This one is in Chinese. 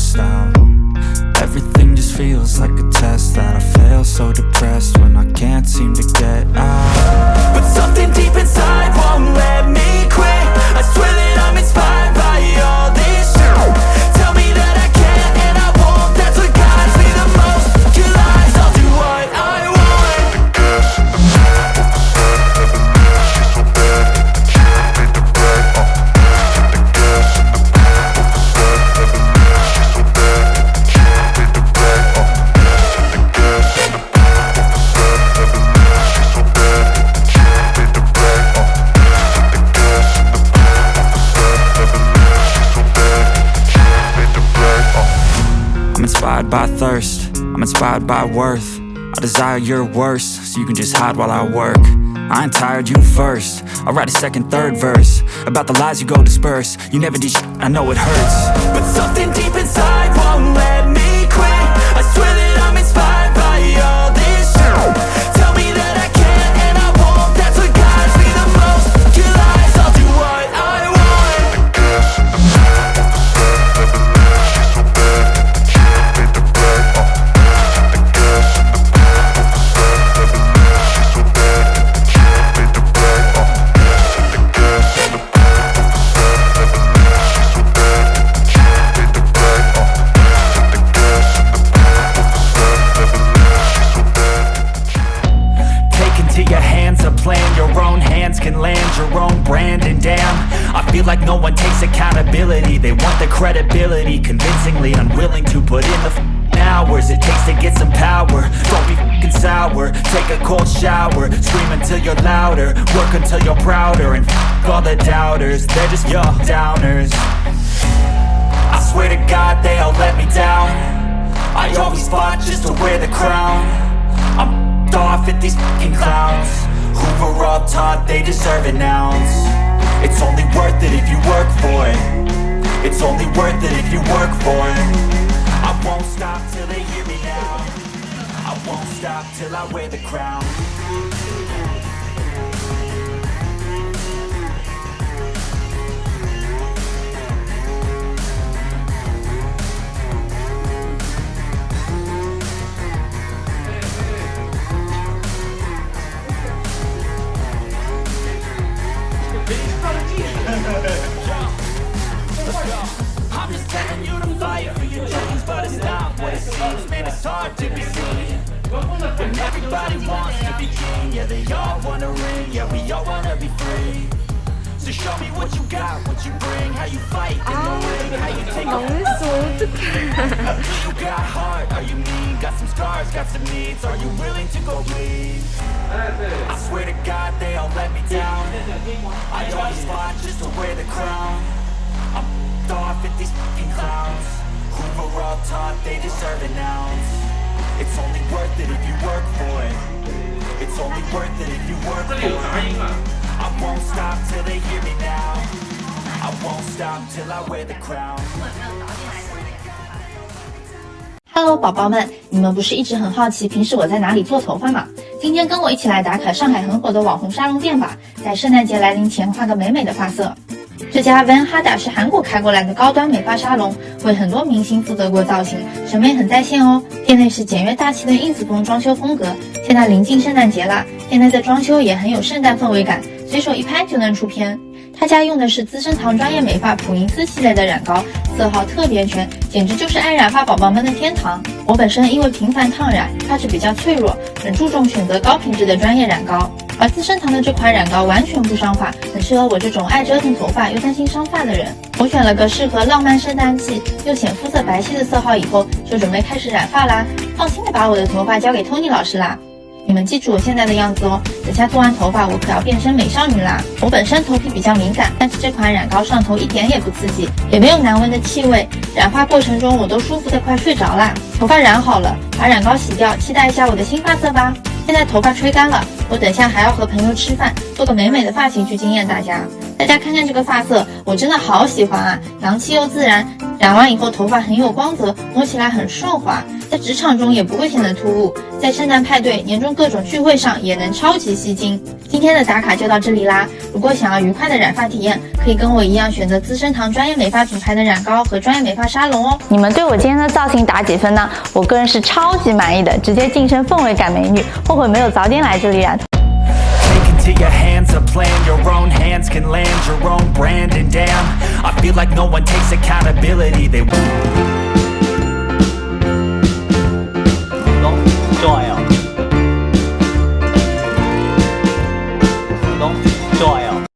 stressed out. Everything just feels like a test that I fail. So depressed inspired by thirst, I'm inspired by worth. I desire your worst, so you can just hide while I work. I ain't tired, you first. I'll write a second, third verse about the lies you go disperse. You never did I know it hurts. But something deep inside won't let can land your own brand And damn, I feel like no one takes accountability. They want the credibility. Convincingly unwilling to put in the f***ing hours It takes to get some power. Don't be f***ing sour. Take a cold shower. Scream until you're louder. Work until you're prouder. And f*** all the doubters. They're just your downers. I swear to God they all let me down. I always fought just to wear the crown. I'm off at these fucking clowns they deserve an ounce It's only worth it if you work for it. It's only worth it if you work for it. I won't stop till they hear me now I won't stop till I wear the crown it's hard to be seen. When everybody wants to be king, yeah, they all wanna ring, yeah, we all wanna be free. So show me what you got, what you bring, how you fight in the ring, how you take a oh, You got heart, are you mean? Got some scars, got some needs, are you willing to go bleed? I swear to God they all let me down taught they deserve an ounce It's only worth it if you work for it It's only worth it if you work for it I won't stop till they hear me now I won't stop till I wear the crown Hello，宝宝们，你们不是一直很好奇平时我在哪里做头发吗？今天跟我一起来打卡上海很火的网红沙龙店吧，在圣诞节来临前画个美美的发色。这家 Van Hada 是韩国开过来的高端美发沙龙，为很多明星负责过造型，审美很在线哦。店内是简约大气的 ins 风装修风格。现在临近圣诞节啦，店内的装修也很有圣诞氛围感，随手一拍就能出片。他家用的是资生堂专业美发普银丝系列的染膏，色号特别全，简直就是爱染发宝宝们的天堂。我本身因为频繁烫染，发质比较脆弱，很注重选择高品质的专业染膏。而资生堂的这款染膏完全不伤发，很适合我这种爱折腾头发又担心伤发的人。我选了个适合浪漫圣诞季又显肤色白皙的色号以后，就准备开始染发啦。放心的把我的头发交给 Tony 老师啦。你们记住我现在的样子哦，等下做完头发我可要变身美少女啦！我本身头皮比较敏感，但是这款染膏上头一点也不刺激，也没有难闻的气味。染发过程中我都舒服的快睡着啦。头发染好了，把染膏洗掉，期待一下我的新发色吧。现在头发吹干了，我等下还要和朋友吃饭，做个美美的发型去惊艳大家。大家看看这个发色，我真的好喜欢啊，洋气又自然。染完以后头发很有光泽摸起来很顺滑在职场中也不会显得突兀在圣诞派对年终各种聚会上也能超级吸睛。今天的打卡就到这里啦如果想要愉快的染发体验可以跟我一样选择资生堂专业美发品牌的染膏和专业美发沙龙哦。你们对我今天的造型打几分呢？我个人是超级满意的直接晋升氛围感美女后悔没有早点来这里染 your hands A plan. Your own hands can land your own brand And damn, I feel like no one takes accountability. They won't.